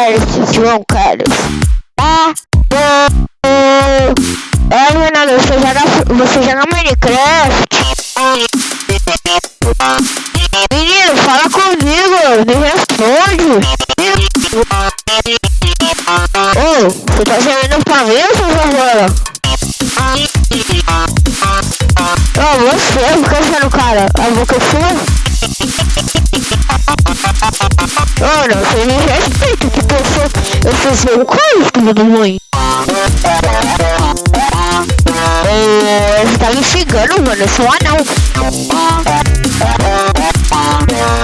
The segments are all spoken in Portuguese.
Carlos, João Carlos. Ah, oh, é, Renato, você joga, você joga Minecraft? Menino, fala comigo, me responde. Ô, você tá jogando pra mim você jogando? Ô, você, fica sendo cara, a boca é sua? Mano, você me. Eu fiz meu coisa, filho da mãe. É, você tá me xingando, mano. Eu sou um anão.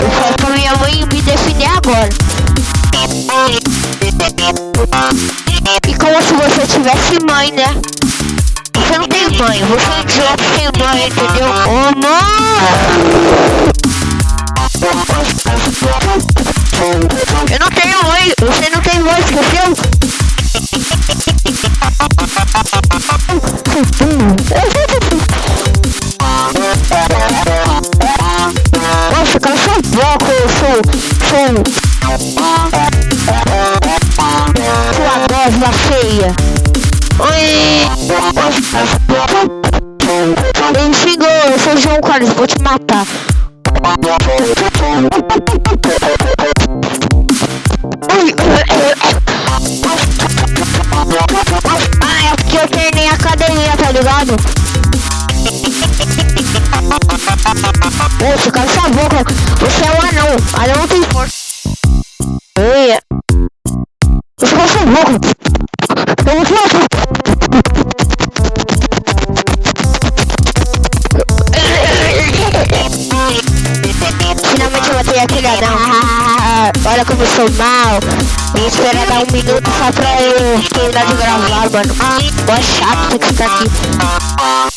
Eu falei pra minha mãe me defender agora. E como se você tivesse mãe, né? Você não tem mãe, você é idiota sem mãe, entendeu? Ô, oh, mano! Eu não tenho mãe, você não tem mãe, esqueceu? Sou... Sua gosma feia. Oi! Ele xingou, eu sou João Carlos, vou te matar. Ah, é porque eu treinei academia, tá ligado? Poxa, boca. Você é um anão. Anão não tem força. Oi. Você cala sua boca. Eu vou Finalmente eu matei aquele anão. Olha como eu sou mal. Vou esperar dar um minuto só pra eu terminar de gravar, mano. Boa chato ter que ficar aqui.